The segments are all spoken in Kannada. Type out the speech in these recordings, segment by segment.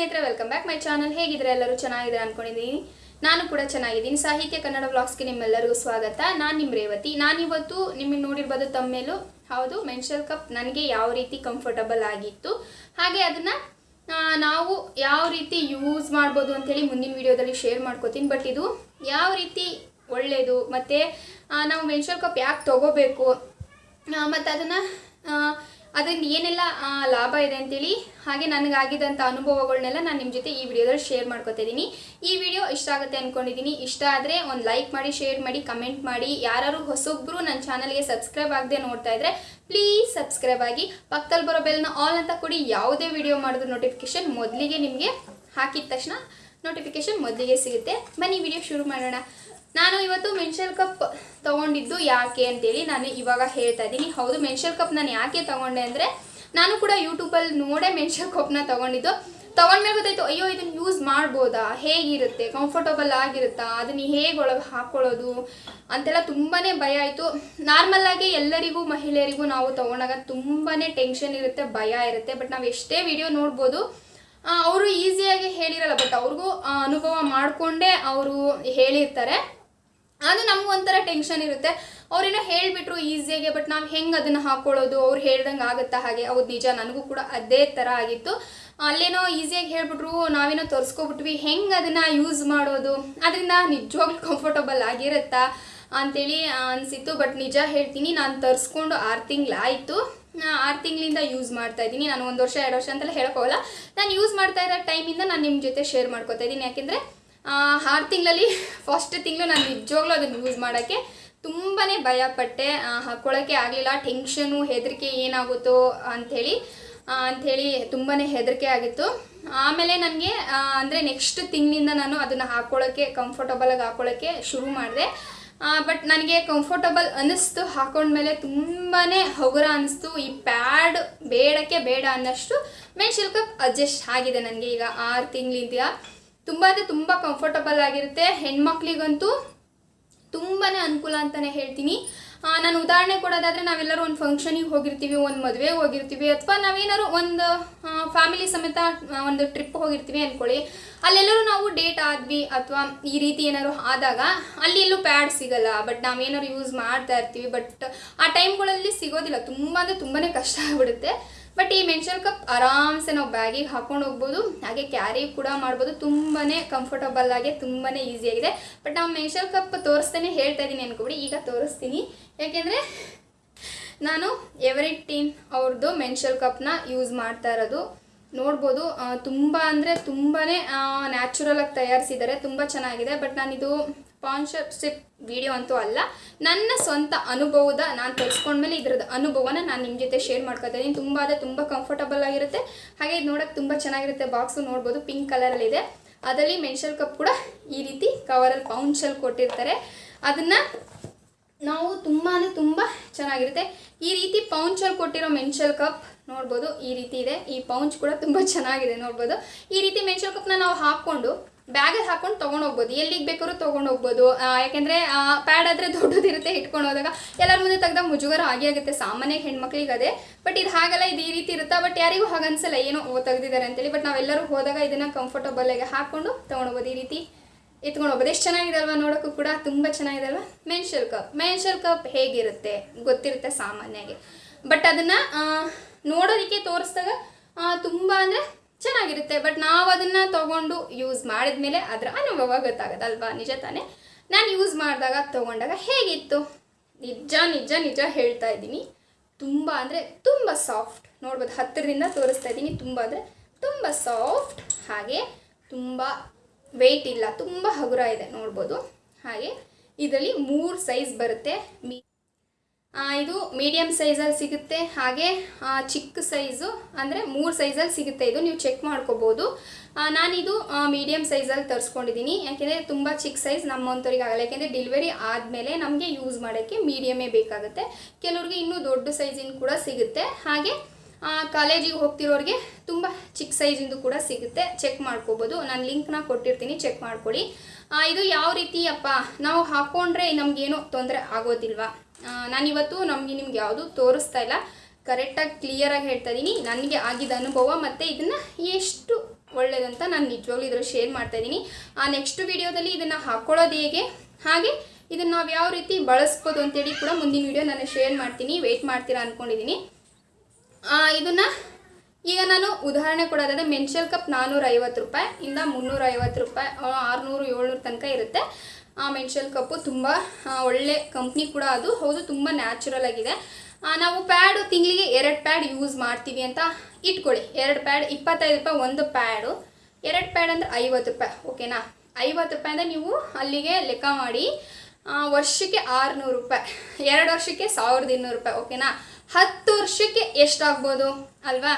ಸ್ನೇಹಿತರೆ ವೆಲ್ಕಮ್ ಬ್ಯಾಕ್ ಮೈ ಚಾನಲ್ ಹೇಗಿದ್ರೆ ಎಲ್ಲರೂ ಚೆನ್ನಾಗಿದ್ರೆ ಅನ್ಕೊಂಡಿದ್ದೀನಿ ನಾನು ಕೂಡ ಚೆನ್ನಾಗಿದ್ದೀನಿ. ಸಾಹಿತ್ಯ ಕನ್ನಡ ವ್ಲಾಗ್ಸ್ಗೆ ನಿಮ್ಮೆಲ್ಲರಿಗೂ ಸ್ವಾಗತ. ನಾನು ನಿಮ್ಮ ರೇವತಿ. ನಾನಿವತ್ತು ನಿಮಗೆ ನೋಡಿರ್ಬೋದು ತಮ್ಮೇಲೂ ಹೌದು ಮೆನ್ಷಲ್ ಕಪ್ ನನಗೆ ಯಾವ ರೀತಿ ಕಂಫರ್ಟಬಲ್ ಆಗಿತ್ತು. ಹಾಗೆ ಅದನ್ನು ನಾವು ಯಾವ ರೀತಿ ಯೂಸ್ ಮಾಡ್ಬೋದು ಅಂಥೇಳಿ ಮುಂದಿನ ವಿಡಿಯೋದಲ್ಲಿ ಶೇರ್ ಮಾಡ್ಕೋತೀನಿ. ಬಟ್ ಇದು ಯಾವ ರೀತಿ ಒಳ್ಳೆಯದು ಮತ್ತು ನಾವು ಮೆನ್ಷಲ್ ಕಪ್ ಯಾಕೆ ತೊಗೋಬೇಕು? ಮತ್ತು ಅದನ್ನು ಅದರಿಂದ ಏನೆಲ್ಲ ಲಾಭ ಇದೆ ಅಂತೇಳಿ, ಹಾಗೆ ನನಗಾಗಿದ್ದಂಥ ಅನುಭವಗಳನ್ನೆಲ್ಲ ನಾನು ನಿಮ್ಮ ಜೊತೆ ಈ ವಿಡಿಯೋದಲ್ಲಿ ಶೇರ್ ಮಾಡ್ಕೋತಿದ್ದೀನಿ ಈ ವಿಡಿಯೋ ಇಷ್ಟ ಆಗುತ್ತೆ ಅಂದ್ಕೊಂಡಿದ್ದೀನಿ ಇಷ್ಟ ಆದರೆ ಒಂದು ಲೈಕ್ ಮಾಡಿ ಶೇರ್ ಮಾಡಿ ಕಮೆಂಟ್ ಮಾಡಿ. ಯಾರು ಹೊಸೊಬ್ಬರು ನನ್ನ ಚಾನಲ್ಗೆ ಸಬ್ಸ್ಕ್ರೈಬ್ ಆಗದೆ ನೋಡ್ತಾ ಇದ್ರೆ ಪ್ಲೀಸ್ ಸಬ್ಸ್ಕ್ರೈಬ್ ಆಗಿ ಪಕ್ಕದಲ್ಲಿ ಬರೋ ಬೆಲ್ನ ಆಲ್ ಅಂತ ಕೊಡಿ. ಯಾವುದೇ ವಿಡಿಯೋ ಮಾಡಿದ್ರು ನೋಟಿಫಿಕೇಶನ್ ಮೊದಲಿಗೆ ನಿಮಗೆ ಹಾಕಿದ ತಕ್ಷಣ ನೋಟಿಫಿಕೇಶನ್ ಮೊದಲಿಗೆ ಸಿಗುತ್ತೆ. ಬನ್ನಿ, ವಿಡಿಯೋ ಶುರು ಮಾಡೋಣ. ನಾನು ಇವತ್ತು ಮೆನ್ಷಲ್ ಕಪ್ ತಗೊಂಡಿದ್ದು ಯಾಕೆ ಅಂತೇಳಿ ನಾನು ಇವಾಗ ಹೇಳ್ತಾ ಇದ್ದೀನಿ. ಹೌದು, ಮೆನ್ಷಲ್ ಕಪ್ ನಾನು ಯಾಕೆ ತಗೊಂಡೆ ಅಂದರೆ, ನಾನು ಕೂಡ ಯೂಟ್ಯೂಬಲ್ಲಿ ನೋಡೇ ಮೆನ್ಷಲ್ ಕಪ್ನ ತಗೊಂಡಿದ್ದು. ತಗೊಂಡ್ಮೇಲೆ ಗೊತ್ತಾಯ್ತು, ಅಯ್ಯೋ ಇದನ್ನು ಯೂಸ್ ಮಾಡ್ಬೋದಾ? ಹೇಗಿರುತ್ತೆ? ಕಂಫರ್ಟಬಲ್ ಆಗಿರುತ್ತಾ? ಅದನ್ನು ಹೇಗೆ ಒಳಗೆ ಹಾಕ್ಕೊಳ್ಳೋದು ಅಂತೆಲ್ಲ ತುಂಬಾ ಭಯ ಆಯಿತು. ನಾರ್ಮಲ್ಲಾಗಿ ಎಲ್ಲರಿಗೂ, ಮಹಿಳೆಯರಿಗೂ ನಾವು ತಗೊಂಡಾಗ ತುಂಬಾ ಟೆನ್ಷನ್ ಇರುತ್ತೆ, ಭಯ ಇರುತ್ತೆ. ಬಟ್ ನಾವು ಎಷ್ಟೇ ವಿಡಿಯೋ ನೋಡ್ಬೋದು ಅವರು ಈಸಿಯಾಗಿ ಹೇಳಿರಲ್ಲ. ಬಟ್ ಅವ್ರಿಗೂ ಅನುಭವ ಮಾಡಿಕೊಂಡೇ ಅವರು ಹೇಳಿರ್ತಾರೆ. ಅದು ನಮಗೂ ಒಂಥರ ಟೆನ್ಷನ್ ಇರುತ್ತೆ. ಅವ್ರೇನೋ ಹೇಳಿಬಿಟ್ರು ಈಸಿಯಾಗಿ ಬಟ್ ನಾವು ಹೆಂಗೆ ಅದನ್ನು ಹಾಕ್ಕೊಳ್ಳೋದು ಅವ್ರು ಹೇಳ್ದಂಗೆ ಆಗುತ್ತಾ ಹಾಗೆ? ಹೌದು, ನಿಜ, ನನಗೂ ಕೂಡ ಅದೇ ಥರ ಆಗಿತ್ತು. ಅಲ್ಲೇನೋ ಈಸಿಯಾಗಿ ಹೇಳ್ಬಿಟ್ರು, ನಾವೇನೋ ತೋರಿಸ್ಕೊಬಿಟ್ವಿ, ಹೆಂಗೆ ಅದನ್ನು ಯೂಸ್ ಮಾಡೋದು? ಅದರಿಂದ ನಿಜವಾಗ್ಲೂ ಕಂಫರ್ಟಬಲ್ ಆಗಿರುತ್ತಾ ಅಂತೇಳಿ ಅನಿಸಿತ್ತು. ಬಟ್ ನಿಜ ಹೇಳ್ತೀನಿ, ನಾನು ತರಿಸ್ಕೊಂಡು ಆರು ತಿಂಗಳಾಯಿತು. ಆರು ತಿಂಗಳಿಂದ ಯೂಸ್ ಮಾಡ್ತಾ ಇದ್ದೀನಿ. ನಾನು ಒಂದು ವರ್ಷ, ಎರಡು ವರ್ಷ ಅಂತೆಲ್ಲ ಹೇಳೋಕ್ಕೋಗಲ್ಲ ನಾನು ಯೂಸ್ ಮಾಡ್ತಾ ಇರೋ ಟೈಮಿಂದ ನಾನು ನಿಮ್ಮ ಜೊತೆ ಶೇರ್ ಮಾಡ್ಕೋತಾ ಇದ್ದೀನಿ. ಯಾಕೆಂದರೆ ಆರು ತಿಂಗಳಲ್ಲಿ ಫಸ್ಟ್ ತಿಂಗಳು ನಾನು ನಿಜವಾಗ್ಲೂ ಅದನ್ನು ಯೂಸ್ ಮಾಡೋಕ್ಕೆ ತುಂಬಾ ಭಯಪಟ್ಟೆ. ಹಾಕ್ಕೊಳ್ಳೋಕ್ಕೆ ಆಗಲಿಲ್ಲ. ಟೆನ್ಷನು ಹೆದರಿಕೆ ಏನಾಗುತ್ತೋ ಅಂಥೇಳಿ ಅಂಥೇಳಿ ತುಂಬಾ ಹೆದರಿಕೆ ಆಗಿತ್ತು. ಆಮೇಲೆ ನನಗೆ ಅಂದರೆ ನೆಕ್ಸ್ಟ್ ತಿಂಗಳಿಂದ ನಾನು ಅದನ್ನು ಹಾಕ್ಕೊಳ್ಳೋಕ್ಕೆ ಕಂಫರ್ಟಬಲಾಗಿ ಹಾಕ್ಕೊಳ್ಳೋಕ್ಕೆ ಶುರು ಮಾಡಿದೆ. ಬಟ್ ನನಗೆ ಕಂಫರ್ಟಬಲ್ ಅನ್ನಿಸ್ತು. ಹಾಕೊಂಡ್ಮೇಲೆ ತುಂಬಾ ಹಗುರ ಅನ್ನಿಸ್ತು. ಈ ಪ್ಯಾಡ್ ಬೇಡಕ್ಕೆ ಬೇಡ ಅನ್ನೋಷ್ಟು ಮೆನ್ಷಲ್ ಕಪ್ ಅಡ್ಜಸ್ಟ್ ಆಗಿದೆ ನನಗೆ ಈಗ ಆರು ತಿಂಗಳಿಂದ. ತುಂಬ ಅಂದರೆ ತುಂಬ ಕಂಫರ್ಟಬಲ್ ಆಗಿರುತ್ತೆ. ಹೆಣ್ಮಕ್ಳಿಗಂತೂ ತುಂಬಾ ಅನುಕೂಲ ಅಂತಲೇ ಹೇಳ್ತೀನಿ. ನಾನು ಉದಾಹರಣೆ ಕೊಡೋದಾದರೆ ನಾವೆಲ್ಲರೂ ಒಂದು ಫಂಕ್ಷನಿಗೆ ಹೋಗಿರ್ತೀವಿ, ಒಂದು ಮದುವೆಗೆ ಹೋಗಿರ್ತೀವಿ, ಅಥವಾ ನಾವೇನಾದ್ರು ಒಂದು ಫ್ಯಾಮಿಲಿ ಸಮೇತ ಒಂದು ಟ್ರಿಪ್ ಹೋಗಿರ್ತೀವಿ ಅಂದ್ಕೊಳ್ಳಿ ಅಲ್ಲೆಲ್ಲರೂ ನಾವು ಡೇಟ್ ಆದ್ವಿ, ಅಥವಾ ಈ ರೀತಿ ಏನಾದ್ರು ಆದಾಗ ಅಲ್ಲಿ ಎಲ್ಲೂ ಪ್ಯಾಡ್ ಸಿಗಲ್ಲ ಬಟ್ ನಾವೇನಾದ್ರು ಯೂಸ್ ಮಾಡ್ತಾ ಇರ್ತೀವಿ ಬಟ್ ಆ ಟೈಮ್ಗಳಲ್ಲಿ ಸಿಗೋದಿಲ್ಲ. ತುಂಬ ಅಂದರೆ ತುಂಬಾ ಕಷ್ಟ ಆಗ್ಬಿಡುತ್ತೆ. ಬಟ್ ಈ ಮೆನ್ಷಲ್ ಕಪ್ ಆರಾಮ್ಸೆ ನಾವು ಬ್ಯಾಗಿಗೆ ಹಾಕೊಂಡು ಹೋಗ್ಬೋದು. ಹಾಗೆ ಕ್ಯಾರಿ ಕೂಡ ಮಾಡ್ಬೋದು. ತುಂಬಾ ಕಂಫರ್ಟಬಲ್ ಆಗಿ ತುಂಬಾ ಈಸಿಯಾಗಿದೆ ಬಟ್ ನಾವು ಮೆನ್ಷಲ್ ಕಪ್ ತೋರಿಸ್ತಾನೆ ಹೇಳ್ತಾ ಇದ್ದೀನಿ ಅನ್ಕೊಬಿಡಿ. ಈಗ ತೋರಿಸ್ತೀನಿ. ಯಾಕೆಂದರೆ ನಾನು ಎವರಿಟೀನ್ ಅವ್ರದ್ದು ಮೆನ್ಷಲ್ ಕಪ್ನ ಯೂಸ್ ಮಾಡ್ತಾ ಇರೋದು. ನೋಡ್ಬೋದು ತುಂಬ ಅಂದರೆ ತುಂಬಾ ನ್ಯಾಚುರಲ್ ಆಗಿ ತಯಾರಿಸಿದ್ದಾರೆ. ತುಂಬ ಚೆನ್ನಾಗಿದೆ. ಬಟ್ ನಾನಿದು ಸ್ಪಾನ್ಸರ್ಶಿಪ್ ವಿಡಿಯೋ ಅಂತೂ ಅಲ್ಲ. ನನ್ನ ಸ್ವಂತ ಅನುಭವದ ನಾನು ತರಿಸ್ಕೊಂಡ್ಮೇಲೆ ಇದ್ರದ್ದು ಅನುಭವನ ನಾನು ನಿಮ್ಮ ಜೊತೆ ಶೇರ್ ಮಾಡ್ಕೊತಾ ತುಂಬ ಅದೇ ತುಂಬ ಕಂಫರ್ಟಬಲ್ ಆಗಿರುತ್ತೆ. ಹಾಗೆ ಇದು ನೋಡೋಕೆ ತುಂಬ ಚೆನ್ನಾಗಿರುತ್ತೆ ಬಾಕ್ಸು ನೋಡ್ಬೋದು. ಪಿಂಕ್ ಕಲರಲ್ಲಿದೆ ಅದರಲ್ಲಿ ಮೆನ್ಷಲ್ ಕಪ್ ಕೂಡ ಈ ರೀತಿ ಕವರಲ್ಲಿ ಪೌಂಚಲ್ಲಿ ಕೊಟ್ಟಿರ್ತಾರೆ. ಅದನ್ನು ನಾವು ತುಂಬಾ ತುಂಬ ಚೆನ್ನಾಗಿರುತ್ತೆ. ಈ ರೀತಿ ಪೌಂಚಲ್ಲಿ ಕೊಟ್ಟಿರೋ ಮೆನ್ಷಲ್ ಕಪ್ ನೋಡ್ಬೋದು. ಈ ರೀತಿ ಇದೆ. ಈ ಪೌಂಚ್ ಕೂಡ ತುಂಬ ಚೆನ್ನಾಗಿದೆ ನೋಡ್ಬೋದು. ಈ ರೀತಿ ಮೆನ್ಷಲ್ ಕಪ್ನ ನಾವು ಹಾಕ್ಕೊಂಡು ಬ್ಯಾಗಲ್ಲಿ ಹಾಕೊಂಡು ತೊಗೊಂಡು ಹೋಗ್ಬೋದು. ಎಲ್ಲಿಗೆ ಬೇಕಾದ್ರೂ ತೊಗೊಂಡು ಹೋಗ್ಬೋದು. ಯಾಕೆಂದರೆ ಪ್ಯಾಡ್ ಆದರೆ ದೊಡ್ಡದಿರುತ್ತೆ ಇಟ್ಕೊಂಡು ಹೋದಾಗ. ಎಲ್ಲರ ಮುಂದೆ ತೆಗ್ದಾಗ ಮುಜುಗರ ಆಗೇ ಆಗುತ್ತೆ. ಸಾಮಾನ್ಯ ಹೆಣ್ಮಕ್ಳಿಗೆ ಅದೇ. ಬಟ್ ಇದು ಹಾಗಲ್ಲ ಇದು ಈ ರೀತಿ ಇರುತ್ತಾ? ಬಟ್ ಯಾರಿಗೂ ಹಾಗನ್ಸಲ್ಲ. ಏನೋ ತೆಗ್ದಿದ್ದಾರೆ ಅಂತೇಳಿ. ಬಟ್ ನಾವೆಲ್ಲರೂ ಹೋದಾಗ ಇದನ್ನು ಕಂಫರ್ಟಬಲ್ ಆಗಿ ಹಾಕ್ಕೊಂಡು ತೊಗೊಂಡೋಗ್ಬೋದು ಈ ರೀತಿ ಎತ್ಕೊಂಡು ಹೋಗ್ಬೋದು. ಎಷ್ಟು ಚೆನ್ನಾಗಿದೆ ಅಲ್ವಾ ನೋಡೋಕ್ಕೂ ಕೂಡ. ತುಂಬ ಚೆನ್ನಾಗಿದೆ ಅಲ್ವಾ ಕಪ್ ಮೆನ್ಷಲ್ ಕಪ್ ಹೇಗಿರುತ್ತೆ? ಗೊತ್ತಿರುತ್ತೆ ಸಾಮಾನ್ಯವಾಗಿ. ಬಟ್ ಅದನ್ನು ನೋಡೋದಕ್ಕೆ ತೋರಿಸಿದಾಗ ತುಂಬ ಅಂದರೆ ಚೆನ್ನಾಗಿರುತ್ತೆ. ಬಟ್ ನಾವು ಅದನ್ನು ತೊಗೊಂಡು ಯೂಸ್ ಮಾಡಿದ್ಮೇಲೆ ಅದರ ಅನುಭವ ಗೊತ್ತಾಗುತ್ತಲ್ವಾ ನಿಜ ತಾನೇ? ನಾನು ಯೂಸ್ ಮಾಡಿದಾಗ ತೊಗೊಂಡಾಗ ಹೇಗಿತ್ತು? ನಿಜ ನಿಜ ನಿಜ ಹೇಳ್ತಾ ಇದ್ದೀನಿ. ತುಂಬ ಅಂದರೆ ತುಂಬ ಸಾಫ್ಟ್ ನೋಡ್ಬೋದು ಹತ್ತಿರದಿಂದ ತೋರಿಸ್ತಾ ಇದ್ದೀನಿ. ತುಂಬ ಅಂದರೆ ತುಂಬ ಸಾಫ್ಟ್ ಹಾಗೆ ತುಂಬ ವೆಯ್ಟ್ ಇಲ್ಲ. ತುಂಬ ಹಗುರ ಇದೆ. ನೋಡ್ಬೋದು. ಹಾಗೆ ಇದರಲ್ಲಿ ಮೂರು ಸೈಜ್ ಬರುತ್ತೆ. ಮೀ ಇದು ಮೀಡಿಯಮ್ ಸೈಜಲ್ಲಿ ಸಿಗುತ್ತೆ. ಹಾಗೆ ಚಿಕ್ಕ ಸೈಜು ಅಂದರೆ ಮೂರು ಸೈಜಲ್ಲಿ ಸಿಗುತ್ತೆ. ಇದು ನೀವು ಚೆಕ್ ಮಾಡ್ಕೋಬೋದು. ನಾನಿದು ಮೀಡಿಯಮ್ ಸೈಜಲ್ಲಿ ತರಿಸ್ಕೊಂಡಿದ್ದೀನಿ ಯಾಕೆಂದರೆ ತುಂಬ ಚಿಕ್ಕ ಸೈಜ್ ನಮ್ಮಂಥವ್ರಿಗೆ ಆಗಲ್ಲ ಯಾಕೆಂದರೆ ಡೆಲಿವರಿ ಆದಮೇಲೆ ನಮಗೆ ಯೂಸ್ ಮಾಡೋಕ್ಕೆ ಮೀಡಿಯಮೇ ಬೇಕಾಗುತ್ತೆ. ಕೆಲವ್ರಿಗೆ ಇನ್ನೂ ದೊಡ್ಡ ಸೈಜಿನ ಕೂಡ ಸಿಗುತ್ತೆ. ಹಾಗೆ ಕಾಲೇಜಿಗೆ ಹೋಗ್ತಿರೋರಿಗೆ ತುಂಬ ಚಿಕ್ಕ ಸೈಜಿಂದು ಕೂಡ ಸಿಗುತ್ತೆ. ಚೆಕ್ ಮಾಡ್ಕೋಬೋದು. ನಾನು ಲಿಂಕ್ನ ಕೊಟ್ಟಿರ್ತೀನಿ. ಚೆಕ್ ಮಾಡ್ಕೊಳ್ಳಿ ಇದು ಯಾವ ರೀತಿಯಪ್ಪ ನಾವು ಹಾಕ್ಕೊಂಡ್ರೆ ನಮಗೇನು ತೊಂದರೆ ಆಗೋದಿಲ್ವಾ? ನಾನಿವತ್ತು ನಮಗೆ ನಿಮ್ಗೆ ಯಾವುದು ತೋರಿಸ್ತಾ ಇಲ್ಲ. ಕರೆಕ್ಟಾಗಿ ಕ್ಲಿಯರಾಗಿ ಹೇಳ್ತಾ ಇದ್ದೀನಿ ನನಗೆ ಆಗಿದ್ದ ಅನುಭವ ಮತ್ತು ಇದನ್ನು ಎಷ್ಟು ಒಳ್ಳೆಯದಂತ ನಾನು ನಿಜವಾಗ್ಲೂ ಇದ್ರಲ್ಲಿ ಶೇರ್ ಮಾಡ್ತಾ ಇದ್ದೀನಿ ಆ ನೆಕ್ಸ್ಟ್ ವಿಡಿಯೋದಲ್ಲಿ ಇದನ್ನು ಹಾಕ್ಕೊಳ್ಳೋದು ಹೇಗೆ? ಹಾಗೆ ಇದನ್ನು ನಾವು ಯಾವ ರೀತಿ ಬಳಸ್ಬೋದು ಅಂತೇಳಿ ಕೂಡ ಮುಂದಿನ ವೀಡಿಯೋ ನಾನು ಶೇರ್ ಮಾಡ್ತೀನಿ. ವೆಯ್ಟ್ ಮಾಡ್ತೀರಾ ಅಂದ್ಕೊಂಡಿದ್ದೀನಿ ಇದನ್ನು ಈಗ ನಾನು ಉದಾಹರಣೆ ಕೊಡೋದಾದರೆ ಮೆನ್ಷಲ್ ಕಪ್ ನಾನ್ನೂರ ಐವತ್ತು ರೂಪಾಯಿ ಇಂದ ಮುನ್ನೂರ ಐವತ್ತು ರೂಪಾಯಿ ಆರುನೂರು ಏಳ್ನೂರು ತನಕ ಇರುತ್ತೆ. ಮೆನ್ಷಲ್ ಕಪ್ಪು ತುಂಬ ಆ, ಒಳ್ಳೆ ಕಂಪ್ನಿ ಕೂಡ ಅದು. ಹೌದು ತುಂಬ ನ್ಯಾಚುರಲ್ ಆಗಿದೆ. ನಾವು ಪ್ಯಾಡು ತಿಂಗಳಿಗೆ ಎರಡು ಪ್ಯಾಡ್ ಯೂಸ್ ಮಾಡ್ತೀವಿ ಅಂತ ಇಟ್ಕೊಳ್ಳಿ. ಎರಡು ಪ್ಯಾಡ್ ಇಪ್ಪತ್ತೈದು ರೂಪಾಯಿ ಒಂದು ಪ್ಯಾಡು ಎರಡು ಪ್ಯಾಡ್ ಅಂದರೆ ಐವತ್ತು ರೂಪಾಯಿ ಓಕೆನಾ ಐವತ್ತು ರೂಪಾಯಿ ಅಂದರೆ ನೀವು ಅಲ್ಲಿಗೆ ಲೆಕ್ಕ ಮಾಡಿ ವರ್ಷಕ್ಕೆ ಆರುನೂರು ರೂಪಾಯಿ. ಎರಡು ವರ್ಷಕ್ಕೆ ಸಾವಿರದ ಇನ್ನೂರು ರೂಪಾಯಿ ಓಕೆನಾ ಹತ್ತು ವರ್ಷಕ್ಕೆ ಎಷ್ಟಾಗ್ಬೋದು ಅಲ್ವಾ?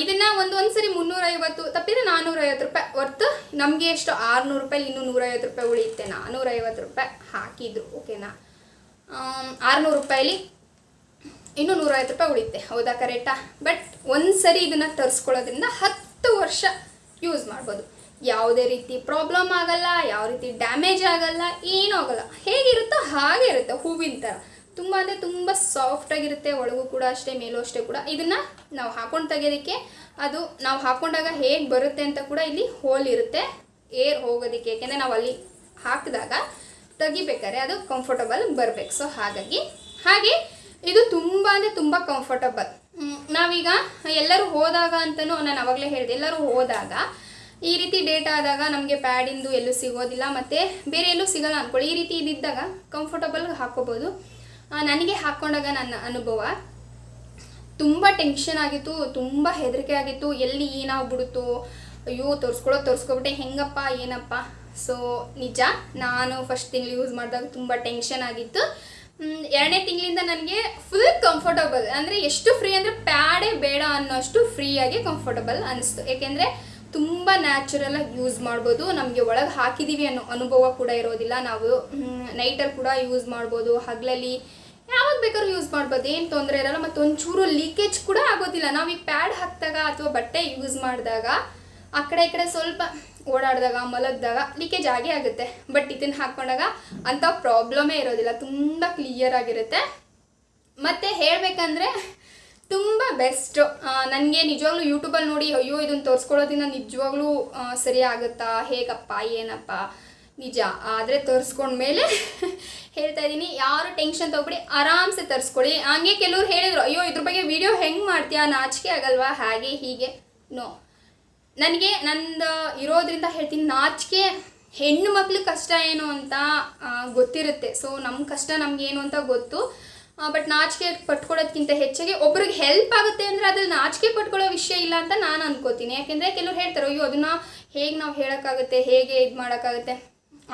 ಇದನ್ನು ಇದನ್ನ ಒಂದು ಸರಿ ಮುನ್ನೂರೈವತ್ತು ತಪ್ಪಿದ್ರೆ ನಾನ್ನೂರೈವತ್ತು ರೂಪಾಯಿ ಹೊರ್ತು ನಮಗೆ ಎಷ್ಟು ಆರುನೂರು ರೂಪಾಯಿ, ಇನ್ನೂ ನೂರೈವತ್ತು ರೂಪಾಯಿ ಉಳಿಯುತ್ತೆ. ನಾನ್ನೂರೈವತ್ತು ರೂಪಾಯಿ ಹಾಕಿದ್ರು ಓಕೆನಾ ಆರುನೂರು ರೂಪಾಯಿಲಿ ಇನ್ನೂ ನೂರೈವತ್ತು ರೂಪಾಯಿ ಉಳಿಯುತ್ತೆ. ಹೌದಾ ಕರೆಕ್ಟಾ ಬಟ್ ಒಂದು ಸರಿ ಇದನ್ನು ತರಿಸ್ಕೊಳ್ಳೋದ್ರಿಂದ ಹತ್ತು ವರ್ಷ ಯೂಸ್ ಮಾಡ್ಬೋದು. ಯಾವುದೇ ರೀತಿ ಪ್ರಾಬ್ಲಮ್ ಆಗಲ್ಲ, ಯಾವ ರೀತಿ ಡ್ಯಾಮೇಜ್ ಆಗಲ್ಲ, ಏನೂ ಆಗಲ್ಲ. ಹೇಗಿರುತ್ತೋ ಹಾಗೆ ಇರುತ್ತೆ, ಹೂವಿನ ಥರ ತುಂಬ ಅಂದರೆ ತುಂಬ ಸಾಫ್ಟಾಗಿರುತ್ತೆ ಒಳಗೂ ಕೂಡ ಅಷ್ಟೇ, ಮೇಲೂ ಅಷ್ಟೇ ಕೂಡ. ಇದನ್ನು ನಾವು ಹಾಕೊಂಡು ತೆಗೆಯೋದಕ್ಕೆ, ಅದು ನಾವು ಹಾಕೊಂಡಾಗ ಹೇಗೆ ಬರುತ್ತೆ ಅಂತ ಕೂಡ ಇಲ್ಲಿ ಹೋಲ್ ಇರುತ್ತೆ ಏರ್ ಹೋಗೋದಕ್ಕೆ. ಏಕೆಂದರೆ ನಾವು ಅಲ್ಲಿ ಹಾಕಿದಾಗ ತೆಗಿಬೇಕಾದ್ರೆ ಅದು ಕಂಫರ್ಟಬಲ್ ಬರಬೇಕು. ಸೊ ಹಾಗಾಗಿ, ಹಾಗೆ ಇದು ತುಂಬ ಅಂದರೆ ತುಂಬ ಕಂಫರ್ಟಬಲ್ ನಾವೀಗ ಎಲ್ಲರೂ ಹೋದಾಗ ಅಂತಲೂ ನಾನು ಅವಾಗಲೇ ಹೇಳಿದೆ, ಎಲ್ಲರೂ ಹೋದಾಗ ಈ ರೀತಿ ಡೇಟ್ ಆದಾಗ ನಮಗೆ ಪ್ಯಾಡಿಂದು ಎಲ್ಲೂ ಸಿಗೋದಿಲ್ಲ, ಮತ್ತು ಬೇರೆ ಎಲ್ಲೂ ಸಿಗೋಲ್ಲ ಅಂದ್ಕೊಳ್ಳಿ ಈ ರೀತಿ ಇದಿದ್ದಾಗ ಕಂಫರ್ಟಬಲ್ ಹಾಕೋಬೋದು ನನಗೆ ಹಾಕ್ಕೊಂಡಾಗ ನನ್ನ ಅನುಭವ. ತುಂಬ ಟೆನ್ಷನ್ ಆಗಿತ್ತು, ತುಂಬ ಹೆದರಿಕೆ ಆಗಿತ್ತು. ಎಲ್ಲಿ ಏನಾಗ್ಬಿಡುತ್ತೋ, ಅಯ್ಯೋ ತೋರಿಸ್ಕೊಳ್ಳೋ ತೋರಿಸ್ಕೊಬಿಟ್ಟೆ, ಹೆಂಗಪ್ಪ, ಏನಪ್ಪ? ಸೊ ನಿಜ, ನಾನು ಫಸ್ಟ್ ತಿಂಗಳು ಯೂಸ್ ಮಾಡಿದಾಗ ತುಂಬ ಟೆನ್ಷನ್ ಆಗಿತ್ತು. ಎರಡನೇ ತಿಂಗಳಿಂದ ನನಗೆ ಫುಲ್ ಕಂಫರ್ಟಬಲ್ ಅಂದರೆ ಎಷ್ಟು ಫ್ರೀ ಅಂದರೆ, ಪ್ಯಾಡೇ ಬೇಡ ಅನ್ನೋಷ್ಟು ಫ್ರೀಯಾಗಿ ಕಂಫರ್ಟಬಲ್ ಅನಿಸ್ತು. ಏಕೆಂದರೆ ತುಂಬ ನ್ಯಾಚುರಲಾಗಿ ಯೂಸ್ ಮಾಡ್ಬೋದು. ನಮಗೆ ಒಳಗೆ ಹಾಕಿದ್ದೀವಿ ಅನ್ನೋ ಅನುಭವ ಕೂಡ ಇರೋದಿಲ್ಲ. ನಾವು ನೈಟಲ್ಲಿ ಕೂಡ ಯೂಸ್ ಮಾಡ್ಬೋದು. ಹಗಲಲ್ಲಿ ಯಾವಾಗ ಬೇಕಾದ್ರೂ ಯೂಸ್ ಮಾಡ್ಬೋದು. ಏನು ತೊಂದರೆ ಇರಲ್ಲ. ಮತ್ತು ಒಂಚೂರು ಲೀಕೇಜ್ ಕೂಡ ಆಗೋದಿಲ್ಲ. ನಾವು ಈ ಪ್ಯಾಡ್ ಹಾಕಿದಾಗ ಅಥವಾ ಬಟ್ಟೆ ಯೂಸ್ ಮಾಡಿದಾಗ ಆ ಕಡೆ ಈ ಕಡೆ ಸ್ವಲ್ಪ ಓಡಾಡಿದಾಗ, ಮಲಗಿದಾಗ ಲೀಕೇಜ್ ಆಗೇ ಆಗುತ್ತೆ. ಬಟ್ ಇದನ್ನು ಹಾಕ್ಕೊಂಡಾಗ ಅಂಥ ಪ್ರಾಬ್ಲಮೇ ಇರೋದಿಲ್ಲ. ತುಂಬ ಕ್ಲಿಯರ್ ಆಗಿರುತ್ತೆ. ಮತ್ತು ಹೇಳಬೇಕಂದ್ರೆ ತುಂಬ ಬೆಸ್ಟ್ ನನಗೆ ನಿಜವಾಗ್ಲೂ ಯೂಟ್ಯೂಬಲ್ಲಿ ನೋಡಿ, ಅಯ್ಯೋ, ಇದನ್ನು ತೋರಿಸ್ಕೊಳ್ಳೋದ್ರಿಂದ ನಿಜವಾಗ್ಲೂ ಸರಿ ಆಗುತ್ತಾ? ಹೇಗಪ್ಪ? ಏನಪ್ಪ? ನಿಜ. ಆದರೆ ತರಿಸ್ಕೊಂಡ್ಮೇಲೆ ಹೇಳ್ತಾ ಇದ್ದೀನಿ, ಯಾರು ಟೆನ್ಷನ್ ತೊಗೊಬಿಡಿ, ಆರಾಮ್ಸೆ ತರಿಸ್ಕೊಳ್ಳಿ. ಹಂಗೆ ಕೆಲವ್ರು ಹೇಳಿದ್ರು, ಅಯ್ಯೋ, ಇದ್ರ ಬಗ್ಗೆ ವಿಡಿಯೋ ಹೆಂಗೆ ಮಾಡ್ತೀಯಾ? ನಾಚಿಕೆ ಆಗಲ್ವಾ? ಹಾಗೆ, ಹೀಗೆ ನೋ ನನಗೆ ನಂದು ಇರೋದ್ರಿಂದ ಹೇಳ್ತೀನಿ, ನಾಚಿಕೆ ಹೆಣ್ಣು ಮಕ್ಳಿಗೆ ಕಷ್ಟ ಏನು ಅಂತ ಗೊತ್ತಿರುತ್ತೆ. ಸೊ ನಮ್ಮ ಕಷ್ಟ ನಮಗೇನು ಅಂತ ಗೊತ್ತು. ಬಟ್ ನಾಚಿಕೆ ಪಟ್ಕೊಳ್ಳೋದ್ಕಿಂತ ಹೆಚ್ಚಾಗಿ ಒಬ್ರಿಗೆ ಹೆಲ್ಪ್ ಆಗುತ್ತೆ ಅಂದರೆ ಅದ್ರಲ್ಲಿ ನಾಚಿಕೆ ಪಟ್ಕೊಳ್ಳೋ ವಿಷಯ ಇಲ್ಲ ಅಂತ ನಾನು ಅನ್ಕೋತೀನಿ. ಯಾಕೆಂದರೆ ಕೆಲವ್ರು ಹೇಳ್ತಾರೆ, ಅಯ್ಯೋ, ಅದನ್ನು ಹೇಗೆ ನಾವು ಹೇಳೋಕ್ಕಾಗುತ್ತೆ? ಹೇಗೆ ಇದು ಮಾಡೋಕ್ಕಾಗುತ್ತೆ?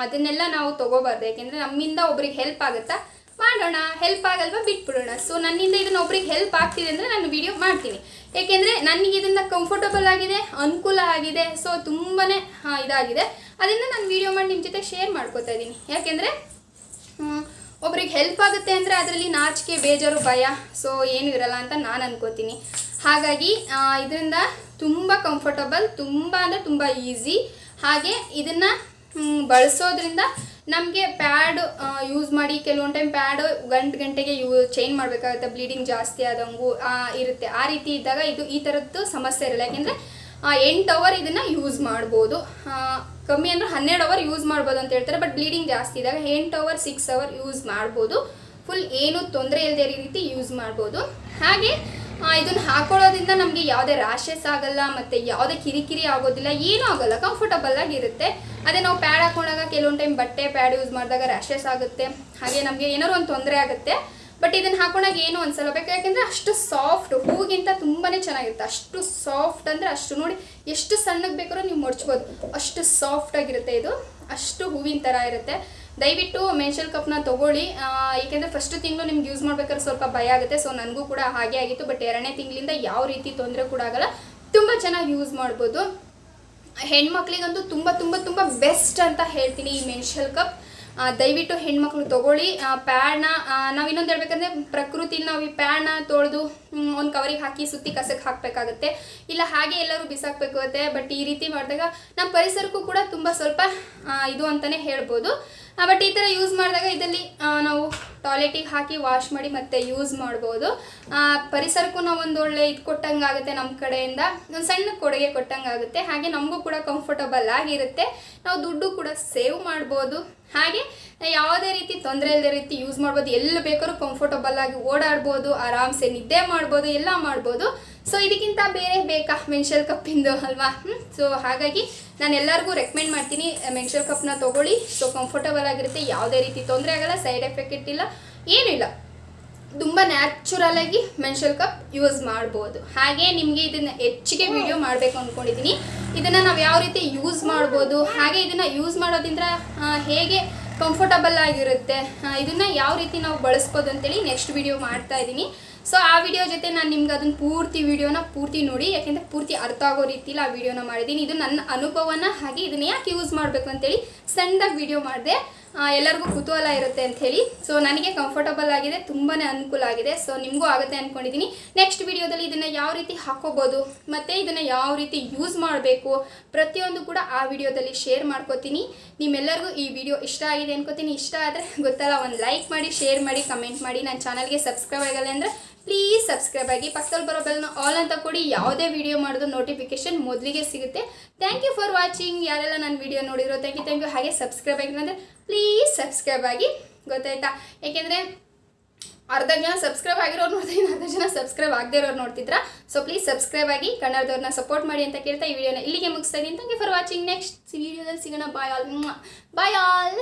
ಅದನ್ನೆಲ್ಲ ನಾವು ತೊಗೋಬಾರ್ದು. ಯಾಕೆಂದರೆ ನಮ್ಮಿಂದ ಒಬ್ರಿಗೆ ಹೆಲ್ಪ್ ಆಗುತ್ತಾ? ಮಾಡೋಣ. ಹೆಲ್ಪ್ ಆಗಲ್ವಾ? ಬಿಟ್ಬಿಡೋಣ. ಸೊ ನನ್ನಿಂದ ಇದನ್ನ ಒಬ್ರಿಗೆ ಹೆಲ್ಪ್ ಆಗ್ತಿದೆ ಅಂದರೆ ನಾನು ವಿಡಿಯೋ ಮಾಡ್ತೀನಿ. ಏಕೆಂದರೆ ನನಗೆ ಇದರಿಂದ ಕಂಫರ್ಟಬಲ್ ಆಗಿದೆ, ಅನುಕೂಲ ಆಗಿದೆ. ಸೊ ತುಂಬಾ ಇದಾಗಿದೆ. ಅದರಿಂದ ನಾನು ವಿಡಿಯೋ ಮಾಡಿ ನಿಮ್ಮ ಜೊತೆ ಶೇರ್ ಮಾಡ್ಕೋತಾ ಇದ್ದೀನಿ ಯಾಕೆಂದರೆ ಒಬ್ರಿಗೆ ಹೆಲ್ಪ್ ಆಗುತ್ತೆ ಅಂದರೆ ಅದರಲ್ಲಿ ನಾಚಿಕೆ, ಬೇಜಾರು, ಭಯ ಸೊ ಏನು ಇರಲ್ಲ ಅಂತ ನಾನು ಅನ್ಕೋತೀನಿ. ಹಾಗಾಗಿ ಇದರಿಂದ ತುಂಬ ಕಂಫರ್ಟಬಲ್ ತುಂಬ ಅಂದರೆ ತುಂಬ ಈಸಿ ಹಾಗೆ ಇದನ್ನು ಬಳಸೋದ್ರಿಂದ ನಮಗೆ ಪ್ಯಾಡ್ ಯೂಸ್ ಮಾಡಿ ಕೆಲವೊಂದು ಟೈಮ್ ಪ್ಯಾಡ್ ಗಂಟೆ ಗಂಟೆಗೆ ಯೂ ಚೇಂಜ್ ಮಾಡಬೇಕಾಗುತ್ತೆ. ಬ್ಲೀಡಿಂಗ್ ಜಾಸ್ತಿ ಆದಂಗೂ ಇರುತ್ತೆ. ಆ ರೀತಿ ಇದ್ದಾಗ ಇದು ಈ ಥರದ್ದು ಸಮಸ್ಯೆ ಇರಲ್ಲ. ಯಾಕೆಂದರೆ ಎಂಟು ಅವರ್ ಇದನ್ನು ಯೂಸ್ ಮಾಡ್ಬೋದು. ಕಮ್ಮಿ ಅಂದ್ರೆ ಹನ್ನೆರಡು ಅವರ್ ಯೂಸ್ ಮಾಡ್ಬೋದು ಅಂತ ಹೇಳ್ತಾರೆ. ಬಟ್ ಬ್ಲೀಡಿಂಗ್ ಜಾಸ್ತಿ ಇದ್ದಾಗ ಎಂಟು ಅವರ್ ಸಿಕ್ಸ್ ಅವರ್ ಯೂಸ್ ಮಾಡ್ಬೋದು. ಫುಲ್ ಏನು ತೊಂದರೆ ಇಲ್ಲದೆ ರೀತಿ ಯೂಸ್ ಮಾಡ್ಬೋದು. ಹಾಗೆ ಇದನ್ನು ಹಾಕೊಳ್ಳೋದ್ರಿಂದ ನಮಗೆ ಯಾವುದೇ ರ್ಯಾಷಸ್ ಆಗಲ್ಲ ಮತ್ತು ಯಾವುದೇ ಕಿರಿಕಿರಿ ಆಗೋದಿಲ್ಲ, ಏನೂ ಆಗಲ್ಲ. ಕಂಫರ್ಟಬಲ್ ಆಗಿರುತ್ತೆ ಅದೇ ನಾವು ಪ್ಯಾಡ್ ಹಾಕೊಂಡಾಗ ಕೆಲವೊಂದು ಟೈಮ್ ಬಟ್ಟೆ ಪ್ಯಾಡ್ ಯೂಸ್ ಮಾಡಿದಾಗ ರ್ಯಾಷಸ್ ಆಗುತ್ತೆ. ಹಾಗೆ ನಮಗೆ ಏನಾದ್ರು ಒಂದು ತೊಂದರೆ ಆಗುತ್ತೆ. ಬಟ್ ಇದನ್ನು ಹಾಕೊಂಡಾಗ ಏನು ಅನ್ಸಲ್ಲ. ಬೇಕು ಯಾಕೆಂದ್ರೆ ಅಷ್ಟು ಸಾಫ್ಟ್ ಹೂಗಿಂತ ತುಂಬಾ ಚೆನ್ನಾಗಿರುತ್ತೆ. ಅಷ್ಟು ಸಾಫ್ಟ್ ಅಂದರೆ ಅಷ್ಟು ನೋಡಿ ಎಷ್ಟು ಸಣ್ಣಗೆ ಬೇಕಾದ್ರೂ ನೀವು ಮಡ್ಚ್ಬೋದು ಅಷ್ಟು ಸಾಫ್ಟ್ ಆಗಿರುತ್ತೆ ಇದು. ಅಷ್ಟು ಹೂವಿನ ಥರ ಇರುತ್ತೆ. ದಯವಿಟ್ಟು ಮೆನ್ಷಲ್ ಕಪ್ನ ತೊಗೊಳ್ಳಿ. ಏಕೆಂದರೆ ಫಸ್ಟ್ ತಿಂಗಳು ನಿಮ್ಗೆ ಯೂಸ್ ಮಾಡ್ಬೇಕಾದ್ರೆ ಸ್ವಲ್ಪ ಭಯ ಆಗುತ್ತೆ. ಸೊ ನನಗೂ ಕೂಡ ಹಾಗೆ ಆಗಿತ್ತು. ಬಟ್ ಎರಡನೇ ತಿಂಗಳಿಂದ ಯಾವ ರೀತಿ ತೊಂದರೆ ಕೂಡ ಆಗಲ್ಲ. ತುಂಬ ಚೆನ್ನಾಗಿ ಯೂಸ್ ಮಾಡ್ಬೋದು. ಹೆಣ್ಮಕ್ಳಿಗಂತೂ ತುಂಬ ತುಂಬ ತುಂಬ ಬೆಸ್ಟ್ ಅಂತ ಹೇಳ್ತೀನಿ ಈ ಮೆನ್ಷಲ್ ಕಪ್ ದಯವಿಟ್ಟು ಹೆಣ್ಮಕ್ಳು ತೊಗೊಳ್ಳಿ. ಪ್ಯಾಡ್ನ ನಾವು ಇನ್ನೊಂದು ಹೇಳ್ಬೇಕಂದ್ರೆ ಪ್ರಕೃತಿನ ನಾವು ಈ ಪ್ಯಾಡ್ನ ತೊಳೆದು ಒಂದು ಕವರಿಗೆ ಹಾಕಿ ಸುತ್ತಿ ಕಸಕ್ಕೆ ಹಾಕಬೇಕಾಗುತ್ತೆ. ಇಲ್ಲ ಹಾಗೆ ಎಲ್ಲರೂ ಬಿಸಾಕಬೇಕಾಗುತ್ತೆ ಬಟ್ ಈ ರೀತಿ ಮಾಡಿದಾಗ ನಮ್ಮ ಪರಿಸರಕ್ಕೂ ಕೂಡ ತುಂಬ ಸ್ವಲ್ಪ ಇದು ಅಂತಲೇ ಹೇಳ್ಬೋದು. ಬಟ್ ಈ ಥರ ಯೂಸ್ ಮಾಡಿದಾಗ ಇದರಲ್ಲಿ ನಾವು ಟಾಯ್ಲೆಟಿಗೆ ಹಾಕಿ ವಾಶ್ ಮಾಡಿ ಮತ್ತೆ ಯೂಸ್ ಮಾಡ್ಬೋದು. ಪರಿಸರಕ್ಕೂ ನಾವು ಒಂದು ಒಳ್ಳೆ ಇದು ಕೊಟ್ಟಂಗೆ ಆಗುತ್ತೆ ನಮ್ಮ ಕಡೆಯಿಂದ. ಒಂದು ಸಣ್ಣ ಕೊಡುಗೆ ಕೊಟ್ಟಂಗೆ ಆಗುತ್ತೆ ಹಾಗೆ ನಮಗೂ ಕೂಡ ಕಂಫರ್ಟಬಲ್ ಆಗಿರುತ್ತೆ. ನಾವು ದುಡ್ಡು ಕೂಡ ಸೇವ್ ಮಾಡ್ಬೋದು. ಹಾಗೆ ಯಾವುದೇ ರೀತಿ ತೊಂದರೆ ಇಲ್ಲದೆ ರೀತಿ ಯೂಸ್ ಮಾಡ್ಬೋದು. ಎಲ್ಲಿ ಬೇಕಾದ್ರೂ ಕಂಫರ್ಟಬಲ್ ಆಗಿ ಓಡಾಡ್ಬೋದು ಆರಾಮ್ಸೆ ನಿದ್ದೆ ಮಾಡ್ಬೋದು ಎಲ್ಲ ಮಾಡ್ಬೋದು. ಸೊ ಇದಕ್ಕಿಂತ ಬೇರೆ ಬೇಕಾ? ಮೆನ್ಷಲ್ ಕಪ್ಪಿಂದು ಅಲ್ವಾ? ಸೊ ಹಾಗಾಗಿ ನಾನು ಎಲ್ಲರಿಗೂ ರೆಕಮೆಂಡ್ ಮಾಡ್ತೀನಿ ಮೆನ್ಷಲ್ ಕಪ್ನ ತೊಗೊಳ್ಳಿ. ಸೊ ಕಂಫರ್ಟಬಲ್ ಆಗಿರುತ್ತೆ. ಯಾವುದೇ ರೀತಿ ತೊಂದರೆ ಆಗಲ್ಲ ಸೈಡ್ ಎಫೆಕ್ಟ್ ಇಲ್ಲ ಏನಿಲ್ಲ. ತುಂಬ ನ್ಯಾಚುರಲ್ ಆಗಿ ಮೆನ್ಷಲ್ ಕಪ್ ಯೂಸ್ ಮಾಡ್ಬೋದು. ಹಾಗೆ ನಿಮಗೆ ಇದನ್ನು ಹೆಚ್ಚಿಗೆ ವಿಡಿಯೋ ಮಾಡಬೇಕು ಅಂದ್ಕೊಂಡಿದ್ದೀನಿ ಇದನ್ನು ನಾವು ಯಾವ ರೀತಿ ಯೂಸ್ ಮಾಡ್ಬೋದು, ಹಾಗೆ ಇದನ್ನು ಯೂಸ್ ಮಾಡೋದ್ರಿಂದ ಹೇಗೆ ಕಂಫರ್ಟಬಲ್ ಆಗಿರುತ್ತೆ ಇದನ್ನು ಯಾವ ರೀತಿ ನಾವು ಬಳಸ್ಬೋದು ಅಂತೇಳಿ ನೆಕ್ಸ್ಟ್ ವಿಡಿಯೋ ಮಾಡ್ತಾ ಇದ್ದೀನಿ. ಸೊ ಆ ವಿಡಿಯೋ ಜೊತೆ ನಾನು ನಿಮ್ಗೆ ಅದನ್ನ ಪೂರ್ತಿ ವಿಡಿಯೋನ ಪೂರ್ತಿ ನೋಡಿ, ಯಾಕೆಂದರೆ ಪೂರ್ತಿ ಅರ್ಥ ಆಗೋ ರೀತಿಲಿ ಆ ವಿಡಿಯೋನ ಮಾಡಿದ್ದೀನಿ. ಇದು ನನ್ನ ಅನುಭವನ ಹಾಗೆ ಇದನ್ನ ಯಾಕೆ ಯೂಸ್ ಮಾಡಬೇಕು ಅಂತೇಳಿ ಸಣ್ಣದಾಗಿ ವಿಡಿಯೋ ಮಾಡಿದೆ. ಎಲ್ಲರಿಗೂ ಕುತೂಹಲ ಇರುತ್ತೆ ಅಂತ ಹೇಳಿ. ಸೊ ನನಗೆ ಕಂಫರ್ಟಬಲ್ ಆಗಿದೆ ತುಂಬಾ ಅನುಕೂಲ ಆಗಿದೆ. ಸೊ ನಿಮಗೂ ಆಗುತ್ತೆ ಅಂದ್ಕೊಂಡಿದ್ದೀನಿ ನೆಕ್ಸ್ಟ್ ವಿಡಿಯೋದಲ್ಲಿ ಇದನ್ನು ಯಾವ ರೀತಿ ಹಾಕೋಬೋದು, ಮತ್ತು ಇದನ್ನು ಯಾವ ರೀತಿ ಯೂಸ್ ಮಾಡಬೇಕು ಪ್ರತಿಯೊಂದು ಕೂಡ ಆ ವಿಡಿಯೋದಲ್ಲಿ ಶೇರ್ ಮಾಡ್ಕೋತೀನಿ. ನಿಮ್ಮೆಲ್ಲರಿಗೂ ಈ ವಿಡಿಯೋ ಇಷ್ಟ ಆಗಿದೆ ಅನ್ಕೋತೀನಿ. ಇಷ್ಟ ಆದರೆ ಗೊತ್ತಲ್ಲ, ಒಂದು ಲೈಕ್ ಮಾಡಿ ಶೇರ್ ಮಾಡಿ ಕಮೆಂಟ್ ಮಾಡಿ. ನನ್ನ ಚಾನಲ್ಗೆ ಸಬ್ಸ್ಕ್ರೈಬ್ ಆಗಲ್ಲ ಅಂದರೆ ಪ್ಲೀಸ್ ಸಬ್ಸ್ಕ್ರೈಬ್ ಆಗಿ ಪಕ್ಕದಲ್ಲಿ ಬರೋ ಬೆಲ್ನ ಆಲ್ ಅಂತ ಕೊಡಿ ಯಾವುದೇ ವಿಡಿಯೋ ಮಾಡೋದು ನೋಟಿಫಿಕೇಶನ್ ಮೊದಲಿಗೆ ಸಿಗುತ್ತೆ. ಥ್ಯಾಂಕ್ ಯು ಫಾರ್ ವಾಚಿಂಗ್ ಯಾರೆಲ್ಲ ನನ್ನ ವಿಡಿಯೋ ನೋಡಿರೋ ಥ್ಯಾಂಕ್ ಯು ಥ್ಯಾಂಕ್ ಯು ಹಾಗೆ ಸಬ್ಸ್ಕ್ರೈಬ್ ಆಗಿಲ್ಲ ಅಂದರೆ ಪ್ಲೀಸ್ ಸಬ್ಸ್ಕ್ರೈಬ್ ಆಗಿ. ಗೊತ್ತಾಯ್ತಾ? ಯಾಕೆಂದರೆ ಅರ್ಧ ಜನ ಸಬ್ಸ್ಕ್ರೈಬ್ ಆಗಿರೋರು ನೋಡ್ತೀನಿ ಅರ್ಧ ಜನ ಸಬ್ಸ್ಕ್ರೈಬ್ ಆಗದೇ ಇರೋರು ನೋಡ್ತಿದ್ರ? ಸೊ ಪ್ಲೀಸ್ ಸಬ್ಸ್ಕ್ರೈಬ್ ಆಗಿ ಕನ್ನಡದವ್ರನ್ನ ಸಪೋರ್ಟ್ ಮಾಡಿ ಅಂತ ಕೇಳ್ತಾ ಈ ವಿಡಿಯೋನ ಇಲ್ಲಿಗೆ ಮುಗಿಸ್ತಾ ಇದ್ದೀನಿ. Thank you for watching next ವಿಡಿಯೋದಲ್ಲಿ ಸಿಗೋಣ. ಬಾಯ್ ಆಲ್ ಬಾಯ್ ಆಲ್